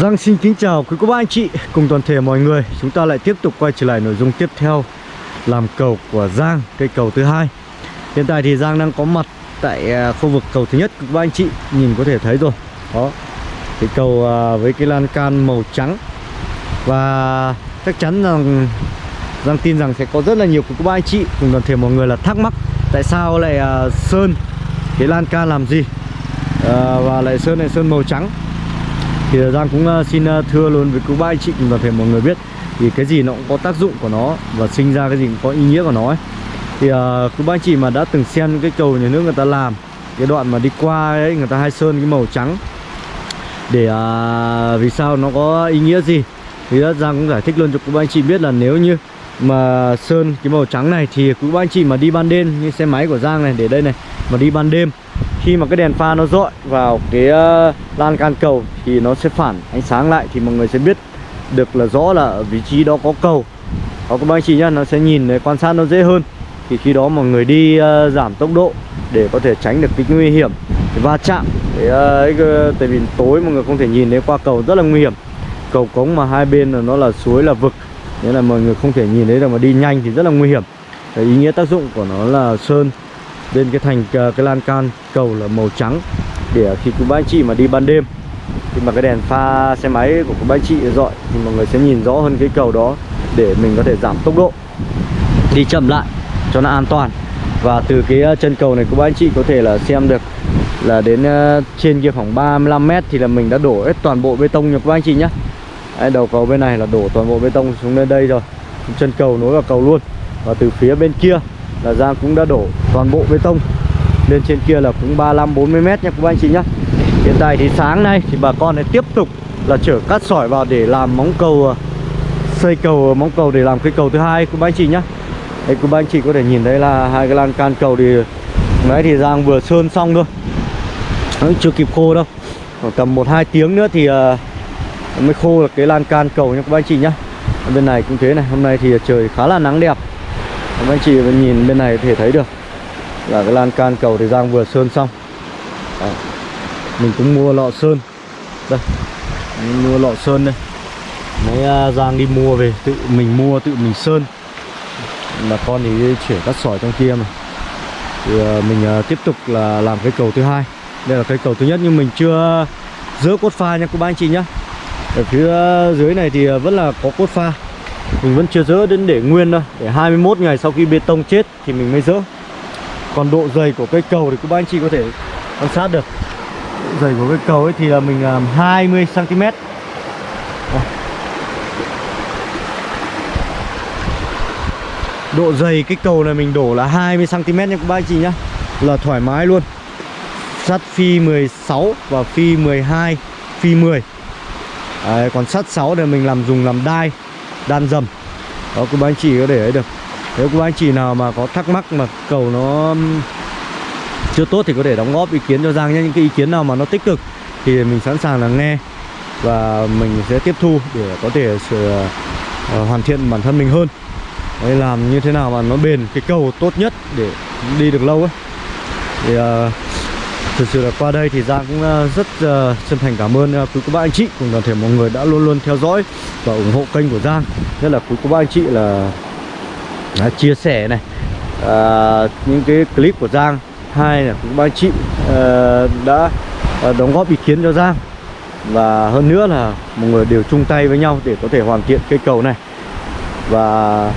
Giang xin kính chào quý cô bác anh chị cùng toàn thể mọi người. Chúng ta lại tiếp tục quay trở lại nội dung tiếp theo Làm cầu của Giang, cây cầu thứ hai. Hiện tại thì Giang đang có mặt tại à, khu vực cầu thứ nhất Quý cô bác anh chị nhìn có thể thấy rồi. Đó, cái cầu à, với cái lan can màu trắng. Và chắc chắn rằng Giang tin rằng sẽ có rất là nhiều quý cô bác anh chị cùng toàn thể mọi người là thắc mắc Tại sao lại à, sơn cái lan can làm gì? Và lại sơn lại sơn màu trắng thì Giang cũng ờ, xin ờ, thưa luôn với cô ba anh chị cùng toàn thể mọi người biết thì cái gì nó cũng có tác dụng của nó và sinh ra cái gì cũng có ý nghĩa của nó ấy. thì uh, cô ba anh chị mà đã từng xem cái cầu nhà nước người ta làm cái đoạn mà đi qua ấy người ta hay sơn cái màu trắng để uh, vì sao nó có ý nghĩa gì thì Giang cũng giải thích luôn cho cô ba anh chị biết là nếu như mà sơn cái màu trắng này thì quý ba anh chị mà đi ban đêm như xe máy của Giang này để đây này mà đi ban đêm khi mà cái đèn pha nó dọi vào cái uh, lan can cầu thì nó sẽ phản ánh sáng lại thì mọi người sẽ biết được là rõ là ở vị trí đó có cầu. Có các bác chị nhá nó sẽ nhìn để quan sát nó dễ hơn. Thì khi đó mọi người đi uh, giảm tốc độ để có thể tránh được cái nguy hiểm cái va chạm. Để, uh, ờ, tại vì tối mọi người không thể nhìn thấy qua cầu rất là nguy hiểm. Cầu cống mà hai bên là nó là suối là vực nên là mọi người không thể nhìn thấy được mà đi nhanh thì rất là nguy hiểm. Cái ý nghĩa tác dụng của nó là sơn bên cái thành ờ, cái lan can cầu là màu trắng. Để khi quý bác anh chị mà đi ban đêm khi mà cái đèn pha xe máy của quý bác anh chị dọi thì mọi người sẽ nhìn rõ hơn cái cầu đó để mình có thể giảm tốc độ. Đi chậm lại cho nó an toàn. Và từ cái ờ, chân cầu này quý bác anh chị có thể là xem được là đến ờ, trên kia khoảng 35 mét thì là mình đã đổ hết toàn bộ bê tông nha các anh chị nhé Đấy, đầu cầu bên này là đổ toàn bộ bê tông xuống lên đây rồi. Chân cầu nối vào cầu luôn. Và từ phía bên kia là Giang cũng đã đổ toàn bộ bê tông lên trên kia là cũng 35 40 mét nha các anh chị nhá. Hiện tại thì sáng nay thì bà con lại tiếp tục là chở cát sỏi vào để làm móng cầu à, xây cầu à, móng cầu để làm cái cầu thứ hai của anh chị nhá. Đây của anh chị có thể nhìn thấy là hai cái lan can cầu thì nãy thì Giang vừa sơn xong thôi. Nó chưa kịp khô đâu. Khoảng tầm 1 2 tiếng nữa thì à, mới khô được cái lan can cầu nha các anh chị nhá. Bên này cũng thế này, hôm nay thì trời khá là nắng đẹp các anh chị nhìn bên này có thể thấy được là cái lan can cầu thì Giang vừa sơn xong. À, mình cũng mua lọ sơn. Đây mình mua lọ sơn đây. Mấy à, Giang đi mua về tự mình mua tự mình sơn. Là con thì chuyển cắt sỏi trong kia mà. Thì uh, mình uh, tiếp tục là làm cái cầu thứ hai. Đây là cái cầu thứ nhất nhưng mình chưa dỡ cốt pha nha các anh chị nhá. Ở phía dưới này thì vẫn là có cốt pha mình vẫn chưa dỡ đến để nguyên đâu. Để 21 ngày sau khi bê tông chết thì mình mới dỡ. Còn độ dày của cây cầu thì các bác anh chị có thể quan sát được. Độ dày của cây cầu ấy thì là mình làm 20 cm độ dày cái cầu này mình đổ là 20 cm nha các bác anh chị nhá. Là thoải mái luôn. Sắt phi 16 và phi 12 phi 10 Đấy, còn sắt 6 này mình làm dùng làm đai đan dầm đó cô bác anh chị có để ấy được. Nếu cô bác anh chị nào mà có thắc mắc mà cầu nó chưa tốt thì có thể đóng góp ý kiến cho Giang nhé. Những cái ý kiến nào mà nó tích cực thì mình sẵn sàng là nghe và mình sẽ tiếp thu để có thể sửa uh, ờ, hoàn thiện bản thân mình hơn. Đấy, làm như thế nào mà nó bền cái cầu tốt nhất để đi được lâu ấy. Thì uh, thực sự là qua đây thì Giang cũng ờ, rất uh, chân thành cảm ơn uh, quý cô bác anh chị cùng toàn thể mọi người đã luôn luôn theo dõi và ủng hộ kênh của Giang. Nhất là quý cô bác anh chị là đã chia sẻ này uh, những cái clip của Giang. Hai là quý cô bác anh chị uh, đã uh, đóng góp ý kiến cho Giang. Và hơn nữa là mọi người đều chung tay với nhau để có thể hoàn thiện cây cầu này. Và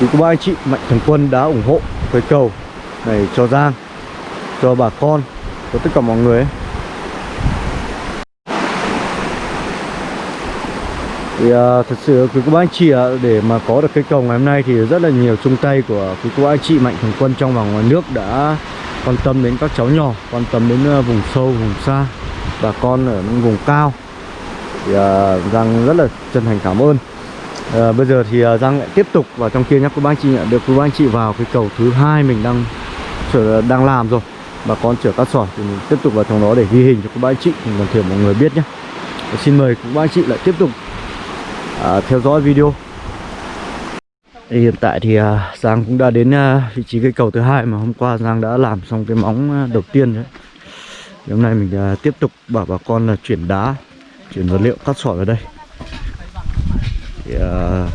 quý cô bác anh chị mạnh thường quân đã ủng hộ cây cầu này cho Giang cho bà con cho tất cả mọi người ấy. thì à, thật sự quý cô bác anh chị à, để mà có được cây cầu ngày hôm nay thì rất là nhiều chung tay của quý cô bác anh chị mạnh thường quân trong và ngoài nước đã quan tâm đến các cháu nhỏ quan tâm đến à, vùng sâu vùng xa bà con ở những vùng cao. Thì à, Giang rất là chân thành cảm ơn. À, bây giờ thì à, Giang lại tiếp tục vào trong kia nhé quý bác anh chị nhận được quý bác anh chị vào cái cầu thứ hai mình đang đang làm rồi bà con chở cát sỏi thì mình tiếp tục vào trong đó để ghi hình cho các bác anh chị. Cùng còn thể mọi người biết nhé. Xin mời các bác anh chị lại tiếp tục à, theo dõi video. Thì hiện tại thì à, Giang cũng đã đến à, vị trí cây cầu thứ hai mà hôm qua Giang đã làm xong cái móng à, đầu tiên đấy. Thì hôm nay mình à, tiếp tục bảo bà con là chuyển đá chuyển vật liệu cắt sỏi vào đây. Thì à,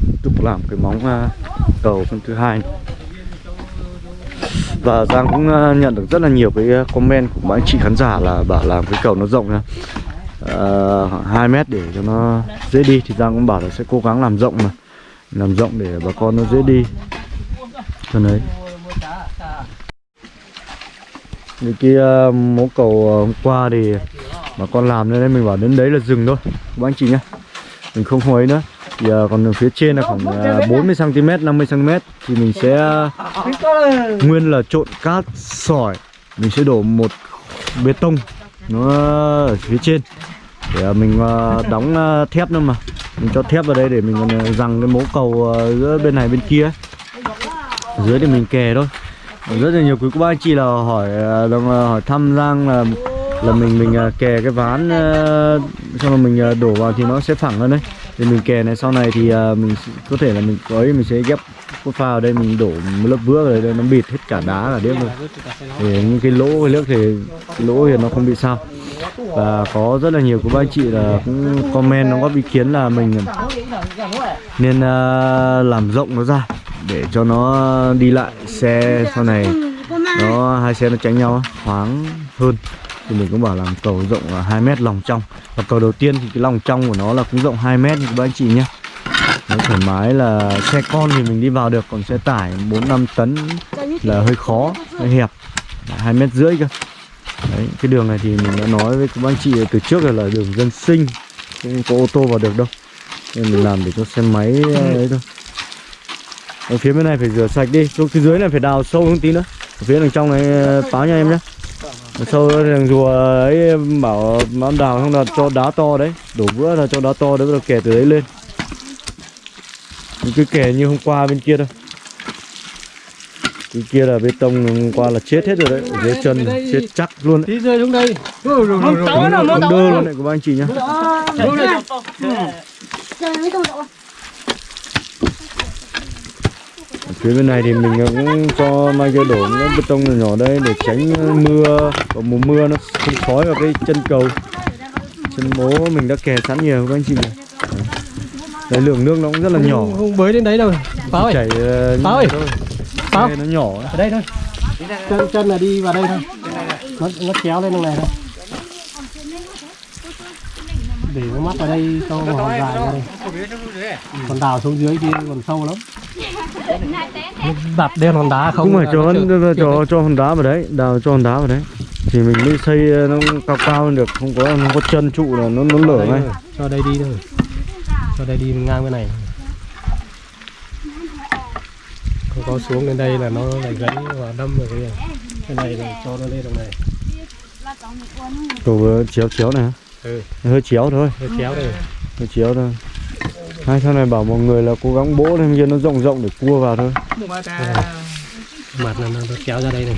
tiếp tục làm cái móng à, cầu phần thứ hai này và Giang cũng ờ, nhận được rất là nhiều cái ờ, comment của mấy anh chị khán giả là bảo làm cái cầu nó rộng nha. Ờ, uh, 2 mét để cho nó dễ đi thì Giang cũng bảo là sẽ cố gắng làm rộng mà. Làm rộng để bà con nó dễ đi. Cho đấy. Những kia uh, mố cầu uh, hôm qua thì bà con làm nên mình bảo đến đấy là dừng thôi. Các anh chị nhá. Mình không không ấy nữa thì uh, còn phía trên là khoảng uh, 40 cm 50 cm thì mình sẽ uh, nguyên là trộn cát sỏi. Mình sẽ đổ một bê tông nó ở phía trên để uh, mình uh, đóng uh, thép nữa mà. Mình cho thép vào đây để mình rằng cái mố cầu giữa bên này bên kia ở dưới thì mình kè thôi. Rất là nhiều quý cô bác anh chị là hỏi uh, hỏi thăm Giang là là mình mình kè cái ván xong rồi mình đổ vào thì nó sẽ phẳng hơn đấy thì mình kè này sau này thì uh, mình có thể là mình có ấy mình sẽ ghép cốt pha vào đây mình đổ một lớp vữa vào đây nó bịt hết cả đá cả điếc rồi để những cái lỗ cái nước thì cái lỗ thì nó không bị sao. Và có rất là nhiều của bác anh chị là cũng comment nó có ý kiến là mình à, nên uh, làm rộng nó ra để cho nó đi lại xe sau này nó hai xe nó tránh nhau thoáng hơn thì mình cũng bảo làm cầu rộng 2 mét lòng trong. Và cầu đầu tiên thì cái lòng trong của nó là cũng rộng 2 mét các anh chị nhé. Nó thoải mái là xe con thì mình đi vào được còn xe tải 4 5 tấn là hơi khó hơi hẹp. Hai mét rưỡi cơ. Đấy cái đường này thì mình đã nói với các anh chị từ trước là, là đường dân sinh không có ô tô vào được đâu. Nên mình làm để cho xe máy ờ, ấy thôi. Ở phía bên này phải rửa sạch đi xuống phía dưới này phải đào sâu hơn tí nữa. Ở phía đằng trong này ờ, báo nha em nhé sâu thằng rùa ấy bảo nó đào không là cho đá to đấy đổ vữa là cho đá to đấy rồi kẻ từ đấy lên. Cái kẻ như hôm qua bên kia đâu cái kia là bê tông hôm qua là chết hết rồi đấy ở dưới chân chết chắc luôn đấy. Tí rơi xuống đây. Không đơ luôn đấy của anh chị nhá Ở phía bên này thì mình cũng cho mai kia đổ những bê tông nhỏ nhỏ đây để tránh mưa. Vào mùa mưa nó không khói vào cái chân cầu. Chân bố mình đã kè sẵn nhiều các anh chị này. Đấy lượng nước nó cũng rất là nhỏ. không, không bới đến đấy đâu. Pháo ơi. Chảy uh, Pháo ơi. Pháo. nó nhỏ. Ấy. ở đây thôi. Chân chân là đi vào đây thôi. Nó nó kéo lên này thôi. Để nó mắc vào đây cho một hòn dài ra đây còn đào xuống dưới kia còn sâu lắm đặt đen hòn đá không? Phải là cho nó cho cho, hòn đá vào đấy đào cho hòn đá vào đấy. Thì mình mới xây nó cao cao lên được không có không có chân trụ là nó nó lở ngay. cho đây đi thôi. Cho đây đi ngang bên này. Không có xuống lên đây là nó lại gãy và đâm vào cái này cái này là cho nó lên đường này. Cầu chéo chéo này hả? ừ. Hơi chéo thôi. Nó kéo đây. Hơi chéo thôi hai sau này bảo mọi người là cố gắng bỗ lên kia nó rộng rộng để cua vào thôi. Mặt là nó, nó kéo ra đây này.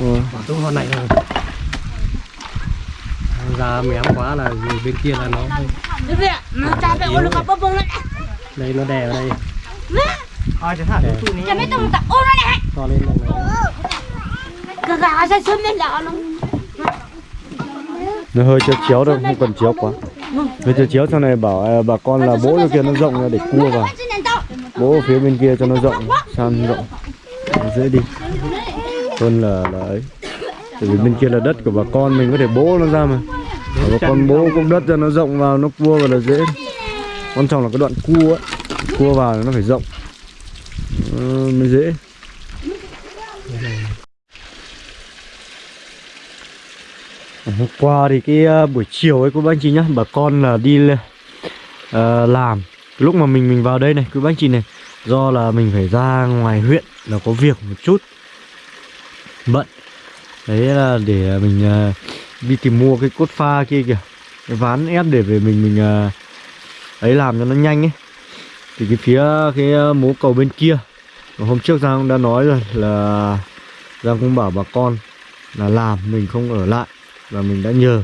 Ừ. Bảo tôi con này rồi ra mém quá là người bên kia là nó nó ôn nó bông lên đây nó đè ở đây. Cha mấy tông tập ôn lên này to lên đây này. cái gà ra sớm lên là nó. Nó hơi chéo chéo thôi không cần chéo quá hơi chéo chéo sau này bảo à, bà con là cho kia nó rộng để cua vào. Bỗ ở phía bên kia cho nó rộng san rộng. Nó dễ đi. Hơn là là ấy. Tại vì bên kia là đất của bà con mình có thể bỗ nó ra mà. Bà con bỗ cũng đất cho nó rộng vào nó cua vào là dễ. Quan trọng là cái đoạn cua ấy. Cua vào nó phải rộng. Ờ, mới dễ hôm qua thì cái ờ, buổi chiều ấy cô bác anh chị nhá bà con là đi uh, làm. Lúc mà mình mình vào đây này cô bác anh chị này do là mình phải ra ngoài huyện là có việc một chút bận. Đấy là để ờ, mình uh, đi tìm mua cái cốt pha kia kìa cái ván ép để về mình mình uh, ấy làm cho nó nhanh ấy. Thì cái phía cái mố cầu bên kia hôm trước Giang cũng đã nói rồi là Giang cũng bảo bà con là làm mình không ở lại và mình đã nhờ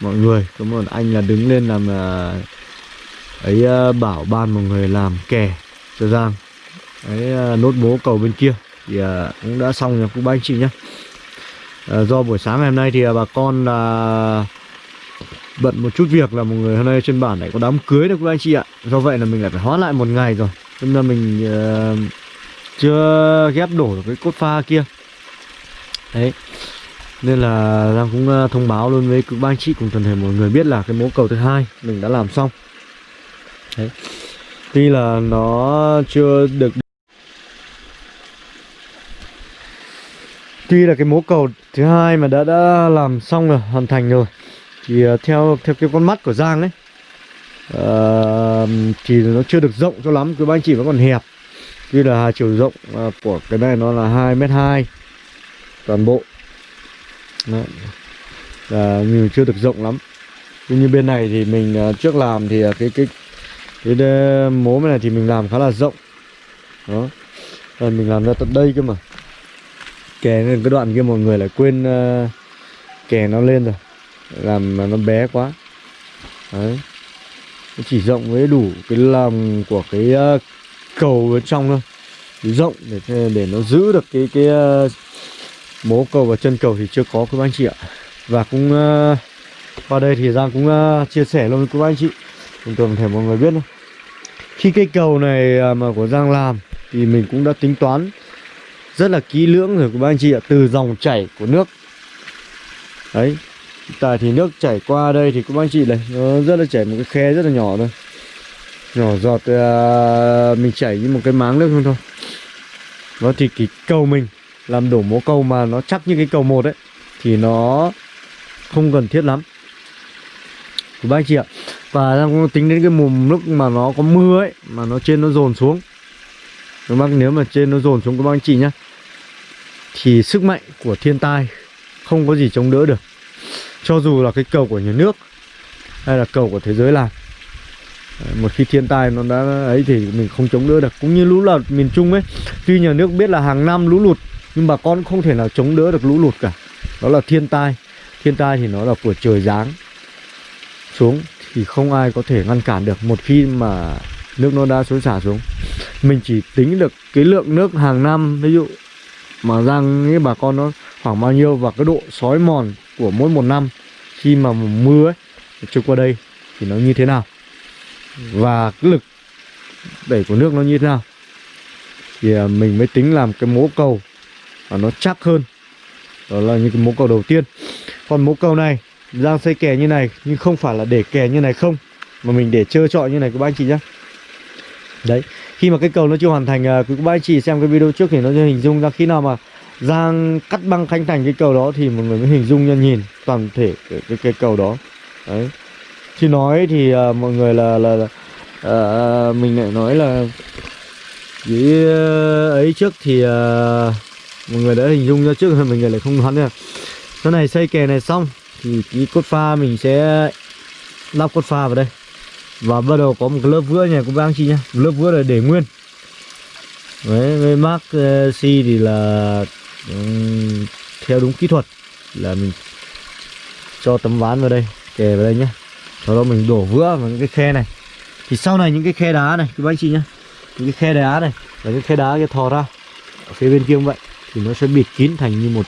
mọi người. Có một anh là đứng lên làm à, ấy à, bảo ban một người làm kè cho Giang. Ấy à, nốt bố cầu bên kia. Thì cũng đã xong rồi. Cô ba anh chị nhé Ờ, do buổi sáng ngày hôm nay thì bà con là bận một chút việc là một người hôm nay trên bản lại có đám cưới đâu các anh chị ạ. Do vậy là mình lại phải hoãn lại một ngày rồi. Nên là mình uh, chưa ghép đổ được cái cốt pha kia. Đấy nên là Giang cũng ờ, thông báo luôn với các anh chị cùng toàn thể mọi người biết là cái mố cầu thứ hai mình đã làm xong. Đấy. Tuy là nó chưa được tuy là cái mố cầu thứ hai mà đã đã làm xong rồi hoàn thành rồi thì ờ, theo theo cái con mắt của Giang ấy uh, ờ, thì nó chưa được rộng cho lắm các anh chị vẫn còn hẹp. Tuy là chiều rộng của cái này nó là hai mét hai toàn bộ. Đấy. Và mình chưa được rộng lắm. Tuy như bên này thì mình à, trước làm thì à, cái cái cái mố bên này thì mình làm khá là rộng. Đó. Rồi mình làm ra tận đây cơ mà. Kè lên cái đoạn kia mọi người lại quên uh, kè nó lên rồi. Làm mà nó bé quá. Đấy. Nó chỉ rộng với đủ cái lòng của cái uh, cầu bên trong thôi. Rộng để để nó giữ được cái cái uh, mố cầu và chân cầu thì chưa có các anh chị ạ. Và cũng uh, qua đây thì Giang cũng uh, chia sẻ luôn với các anh chị. Chúng tôi thể mọi người biết thôi khi cây cầu này uh, mà của Giang làm thì mình cũng đã tính toán rất là kỹ lưỡng rồi các anh chị ạ từ dòng chảy của nước. Đấy tại thì nước chảy qua đây thì các anh chị này nó rất là chảy một cái khe rất là nhỏ thôi. Nhỏ giọt uh, mình chảy như một cái máng nước thôi thôi. Đó thì cái cầu mình làm đổ mố cầu mà nó chắc như cái cầu một ấy, thì nó không cần thiết lắm. Của ba anh chị ạ, và đang tính đến cái mùm lúc mà nó có mưa ấy, mà nó trên nó dồn xuống. Các bác nếu mà trên nó dồn xuống các bác anh chị nhá, thì sức mạnh của thiên tai không có gì chống đỡ được. Cho dù là cái cầu của nhà nước hay là cầu của thế giới làm, một khi thiên tai nó đã ấy thì mình không chống đỡ được. Cũng như lũ lụt miền trung ấy, tuy nhà nước biết là hàng năm lũ lụt nhưng bà con không thể nào chống đỡ được lũ lụt cả. Đó là thiên tai. Thiên tai thì nó là của trời giáng. Xuống thì không ai có thể ngăn cản được. Một khi mà nước nó đã xối xả xuống, mình chỉ tính được cái lượng nước hàng năm. Ví dụ mà rằng cái bà con nó khoảng bao nhiêu và cái độ sói mòn của mỗi một năm, khi mà mưa ấy, trôi qua đây thì nó như thế nào? Và cái lực đẩy của nước nó như thế nào? Thì à, mình mới tính làm cái mố cầu và nó chắc hơn. Đó là những cái mố cầu đầu tiên. Còn mố cầu này Giang xây kè như này nhưng không phải là để kè như này không mà mình để trơ trọi như này các bác anh chị nhé đấy khi mà cái cầu nó chưa hoàn thành à, quý các bác anh chị xem cái video trước thì nó sẽ hình dung ra khi nào mà Giang cắt băng khánh thành cái cầu đó thì mọi người mới hình dung ra nhìn toàn thể cái, cái, cái cầu đó. Đấy. Chứ nói thì uh, mọi người là là, là uh, mình lại nói là cái uh, ấy trước thì uh, mọi người đã hình dung ra trước rồi mình lại không đoán được. Sau này xây kè này xong thì cái cốt pha mình sẽ lắp cốt pha vào đây. Và bắt đầu có một cái lớp vữa này cũng bác anh chị nhá. Một lớp vữa là để nguyên. Đấy với mark uh, C thì là um, theo đúng kỹ thuật là mình cho tấm ván vào đây kè vào đây nhá. Sau đó mình đổ vữa vào những cái khe này. Thì sau này những cái khe đá này các bác anh chị nhá. Những cái khe đá này và những khe đá cái thò ra ở phía bên kia cũng vậy thì nó sẽ bịt kín thành như một,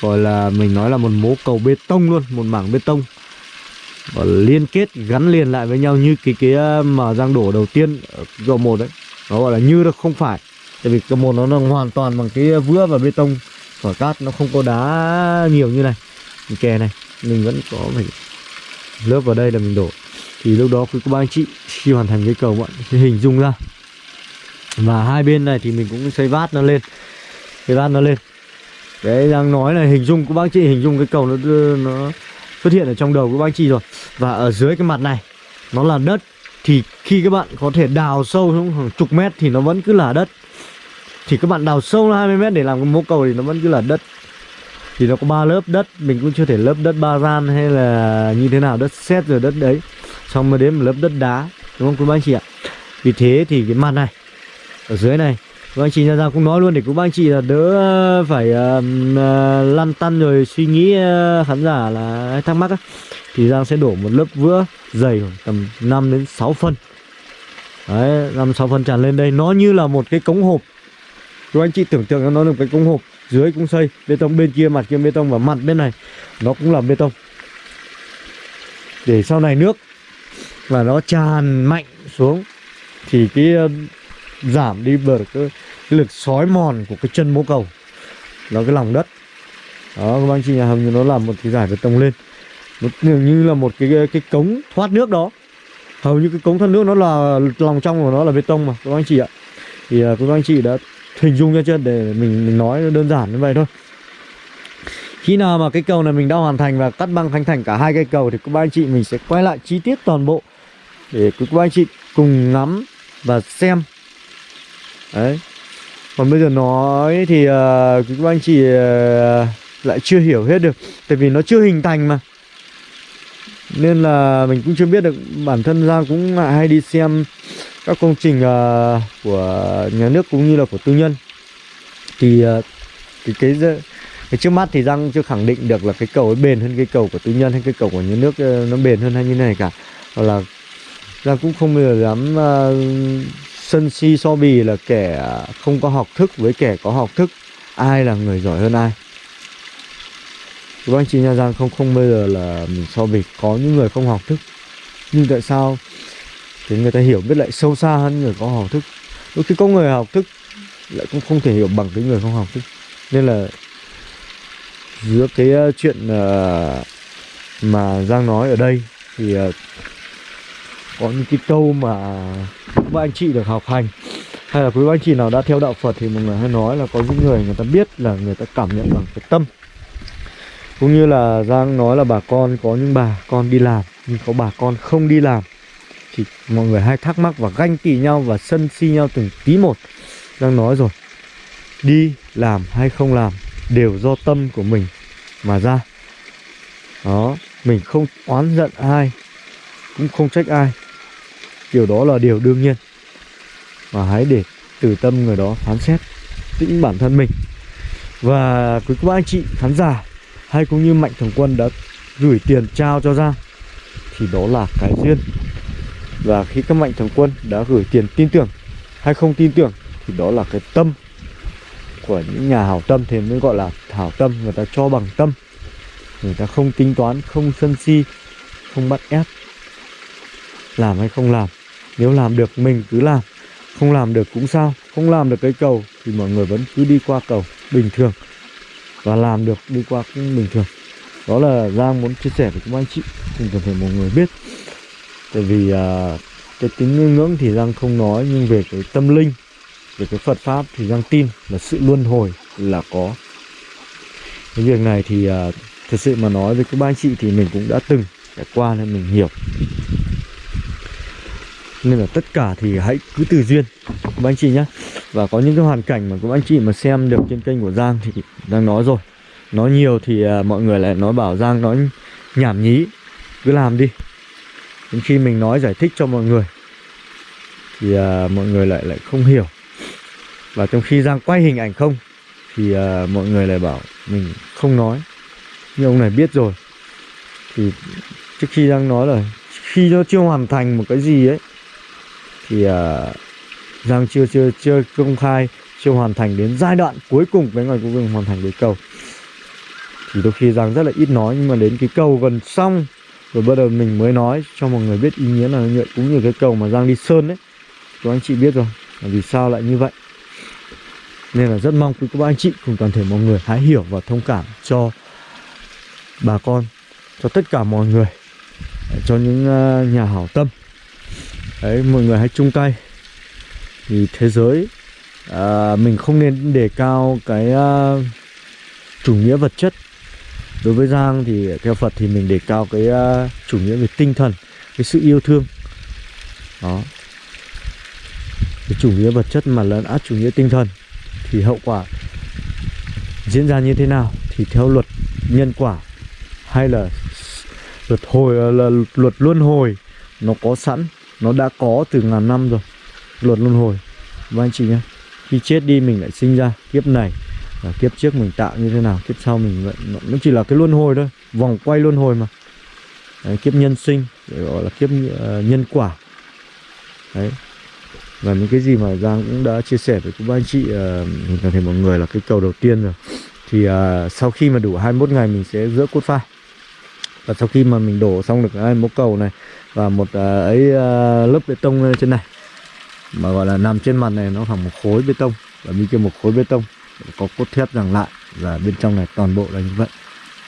gọi là mình nói là một mố cầu bê tông luôn, một mảng bê tông. Và liên kết, gắn liền lại với nhau như cái cái ờ, mà giang đổ đầu tiên ở cầu một đấy. Nó gọi là như nó không phải. Tại vì cầu một nó là hoàn toàn bằng cái vữa và bê tông. Khỏi cát nó không có đá nhiều như này. Cái kè này, mình vẫn có phải lớp vào đây là mình đổ. Thì lúc đó quý cô bác anh chị khi hoàn thành cái cầu bạn sẽ hình dung ra. Và hai bên này thì mình cũng xây vát nó lên xây vát nó lên. Đấy, đang nói là hình dung của bác chị, hình dung cái cầu nó nó xuất hiện ở trong đầu của bác chị rồi. Và ở dưới cái mặt này, nó là đất. Thì khi các bạn có thể đào sâu xuống hàng chục mét thì nó vẫn cứ là đất. Thì các bạn đào sâu 20 mét để làm cái mố cầu thì nó vẫn cứ là đất. Thì nó có ba lớp đất, mình cũng chưa thể lớp đất ba gian hay là như thế nào, đất sét rồi đất đấy. Xong mới đến một lớp đất đá, đúng không quý bác anh chị ạ? Vì thế thì cái mặt này, ở dưới này Vâng anh chị ra cũng nói luôn để cũng bác anh chị là đỡ ờ, phải uh, uh, lăn tăn rồi suy nghĩ uh, khán giả là thắc mắc á. Thì Giang sẽ đổ một lớp vữa dày khoảng tầm 5 đến 6 phân. Đấy, 5 6 phân tràn lên đây. Nó như là một cái cống hộp. Các anh chị tưởng tượng nó là một cái cống hộp. Dưới cũng xây bê tông bên kia mặt kia bê tông và mặt bên này nó cũng là bê tông. Để sau này nước và nó tràn mạnh xuống thì cái giảm đi bớt cái, lực xói mòn của cái chân mố cầu. Là cái lòng đất. Đó các anh chị nhà hầm như nó làm một cái giải bê tông lên. Nó như là một cái cái cống thoát nước đó. Hầu như cái cống thoát nước nó là lòng trong của nó là bê tông mà các anh chị ạ. Thì uh, các anh chị đã hình dung ra chưa? Để mình mình nói đơn giản như vậy thôi. Khi nào mà cái cầu này mình đã hoàn thành và cắt băng khánh thành cả hai cây cầu thì các anh chị mình sẽ quay lại chi tiết toàn bộ để các anh chị cùng ngắm và xem đấy. Còn bây giờ nói thì ờ, uh, các anh chị uh, lại chưa hiểu hết được tại vì nó chưa hình thành mà. Nên là mình cũng chưa biết được bản thân ra cũng hay đi xem các công trình uh, của nhà nước cũng như là của tư nhân. Thì uh, cái, cái cái trước mắt thì Giang chưa khẳng định được là cái cầu ấy bền hơn cái cầu của tư nhân hay cái cầu của nhà nước nó bền hơn hay như thế này cả. Hoặc là Giang cũng không bao giờ dám uh, sân si so bì là kẻ không có học thức với kẻ có học thức. Ai là người giỏi hơn ai? Các anh chị nha Giang, không không bây giờ là mình so bì. Có những người không học thức. Nhưng tại sao? Thì người ta hiểu biết lại sâu xa hơn người có học thức. Đôi khi có người học thức lại cũng không thể hiểu bằng cái người không học thức. Nên là giữa cái ờ, chuyện ờ, mà Giang nói ở đây thì ờ, có những cái câu mà các anh chị được học hành. Hay là quý anh chị nào đã theo đạo Phật thì mọi người hay nói là có những người người ta biết là người ta cảm nhận bằng cái tâm. Cũng như là Giang nói là bà con có những bà con đi làm, nhưng có bà con không đi làm thì mọi người hay thắc mắc và ganh tị nhau và sân si nhau từng tí một. Giang nói rồi, đi làm hay không làm đều do tâm của mình mà ra. Đó, mình không oán giận ai, cũng không trách ai điều đó là điều đương nhiên. Mà hãy để từ tâm người đó phán xét chính bản thân mình. Và quý các anh chị khán giả, hay cũng như mạnh thường quân đã gửi tiền trao cho Giang, thì đó là cái duyên. Và khi các mạnh thường quân đã gửi tiền tin tưởng hay không tin tưởng, thì đó là cái tâm của những nhà hảo tâm, thì mới gọi là hảo tâm. Người ta cho bằng tâm. Người ta không tính toán, không sân si, không bắt ép, làm hay không làm nếu làm được mình cứ làm không làm được cũng sao không làm được cây cầu thì mọi người vẫn cứ đi qua cầu bình thường. Và làm được đi qua cũng bình thường. Đó là Giang muốn chia sẻ với các anh chị cùng toàn thể mọi người biết. Tại vì à, cái tính ngưỡng thì Giang không nói nhưng về cái tâm linh về cái Phật pháp thì Giang tin là sự luân hồi là có. Cái việc này thì à, thật sự mà nói với các anh chị thì mình cũng đã từng trải qua nên mình hiểu nên là tất cả thì hãy cứ từ duyên. Các anh chị nhé và có những cái hoàn cảnh mà các anh chị mà xem được trên kênh của Giang thì đang nói rồi. Nói nhiều thì à, mọi người lại nói bảo Giang nói nhảm nhí. Cứ làm đi. Đến khi mình nói giải thích cho mọi người thì à, mọi người lại lại không hiểu. Và trong khi Giang quay hình ảnh không thì à, mọi người lại bảo mình không nói. Nhưng ông này biết rồi. Thì trước khi Giang nói là khi nó chưa hoàn thành một cái gì ấy thì uh, Giang chưa chưa chưa công khai chưa hoàn thành đến giai đoạn cuối cùng với ngày cuối cùng hoàn thành cái cầu thì đôi khi Giang rất là ít nói nhưng mà đến cái cầu gần xong rồi bắt đầu mình mới nói cho mọi người biết ý nghĩa là như vậy cũng như cái cầu mà Giang đi sơn đấy các anh chị biết rồi là vì sao lại như vậy? Nên là rất mong quý các anh chị cùng toàn thể mọi người hãy hiểu và thông cảm cho bà con cho tất cả mọi người cho những ờ, nhà hảo tâm đấy mọi người hãy chung tay. Thì thế giới à, mình không nên đề cao cái à, chủ nghĩa vật chất. Đối với giang thì theo phật thì mình đề cao cái uh, chủ nghĩa về tinh thần cái sự yêu thương. Đó. Cái chủ nghĩa vật chất mà lấn át chủ nghĩa tinh thần thì hậu quả diễn ra như thế nào thì theo luật nhân quả hay là luật hồi à, là luật luân hồi nó có sẵn nó đã có từ ngàn năm rồi. Luật luân hồi. Và anh chị nhé khi chết đi mình lại sinh ra kiếp này và kiếp trước mình tạo như thế nào kiếp sau mình vậy nó chỉ là cái luân hồi thôi vòng quay luân hồi mà. Đấy, kiếp nhân sinh gọi là kiếp uh, nhân quả. Đấy. Và những cái gì mà Giang cũng đã chia sẻ với các anh chị ờ, uh, thể mọi người là cái cầu đầu tiên rồi. Thì uh, sau khi mà đủ 21 ngày mình sẽ giữa cốt phai. Và sau khi mà mình đổ xong được hai mố cầu này và một à, ấy à, lớp bê tông trên này mà gọi là nằm trên mặt này nó khoảng một khối bê tông. Và bên kia một khối bê tông có cốt thép rằng lại và bên trong này toàn bộ là như vậy.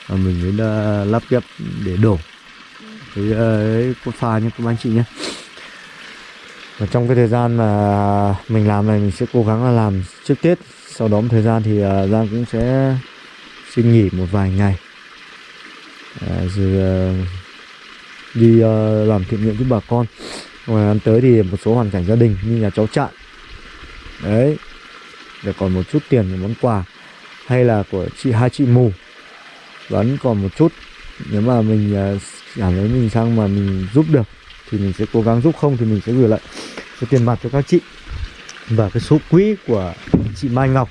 Và mình mới à, lắp ghép để đổ. Cái ấy, cốt pha nhé các anh chị nhé. Và trong cái thời gian mà mình làm này mình sẽ cố gắng là làm trước Tết. Sau đó một thời gian thì Giang cũng sẽ xin nghỉ một vài ngày. À, rồi đi uh, làm thiện nguyện với bà con. Ngoài ăn tới thì một số hoàn cảnh gia đình như nhà cháu trạng đấy để còn một chút tiền để món quà. Hay là của chị hai chị mù. Vẫn còn một chút nếu mà mình à, cảm thấy mình sang mà mình giúp được thì mình sẽ cố gắng giúp không thì mình sẽ gửi lại cái tiền mặt cho các chị. Và cái số quỹ của chị Mai Ngọc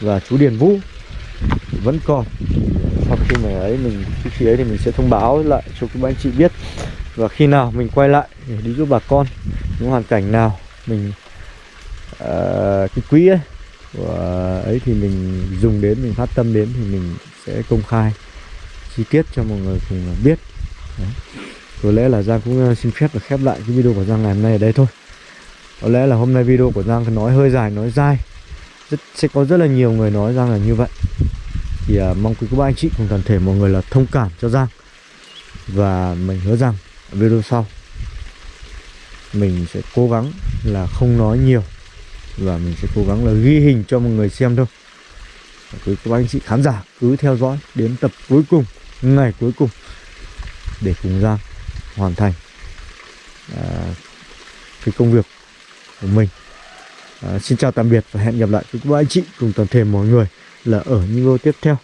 và chú Điền Vũ vẫn còn sau khi mà ấy mình khi, khi ấy thì mình sẽ thông báo lại cho các anh chị biết. Và khi nào mình quay lại để đi giúp bà con những hoàn cảnh nào mình uh, cái quỹ ấy của ấy thì mình dùng đến mình phát tâm đến thì mình sẽ công khai chi tiết cho mọi người cùng biết. Đấy. có lẽ là Giang cũng ờ, xin phép và khép lại cái video của Giang ngày hôm nay ở đây thôi. Có lẽ là hôm nay video của Giang nói hơi dài nói dai. Rất, sẽ có rất là nhiều người nói Giang là như vậy thì à, mong quý các anh chị cùng toàn thể mọi người là thông cảm cho Giang. Và mình hứa rằng video sau mình sẽ cố gắng là không nói nhiều. Và mình sẽ cố gắng là ghi hình cho mọi người xem thôi. Và quý các anh chị khán giả cứ theo dõi đến tập cuối cùng ngày cuối cùng để cùng Giang hoàn thành à, cái công việc của mình. À, xin chào tạm biệt và hẹn gặp lại với các anh chị cùng toàn thể mọi người là ở những video tiếp theo.